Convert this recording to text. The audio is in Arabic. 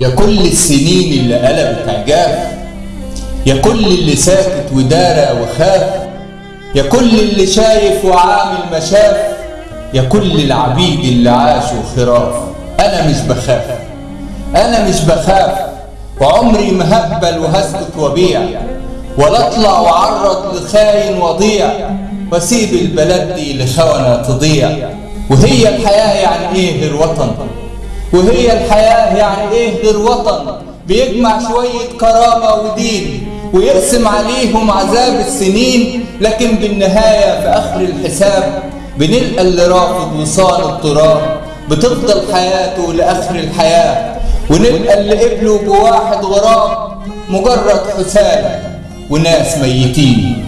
يا كل السنين اللي قلبت عجاف يا كل اللي ساكت ودارى وخاف يا كل اللي شايف وعامل مشاف يا كل العبيد اللي عاشوا خراف أنا مش بخاف. أنا مش بخاف. وعمري ما وهسكت وبيع. ولا أطلع وعرض لخاين وضيع. وأسيب البلد دي لخونة تضيع. وهي الحياة يعني إيه غير وطن وهي الحياة يعني إيه غير وطن بيجمع شوية كرامة ودين ويقسم عليهم عذاب السنين. لكن بالنهاية في آخر الحساب بنلقى اللي رافض وصال التراب. بتفضل حياته لآخر الحياة ونلقى اللي قبلوا بواحد غراب مجرد حسالة وناس ميتين.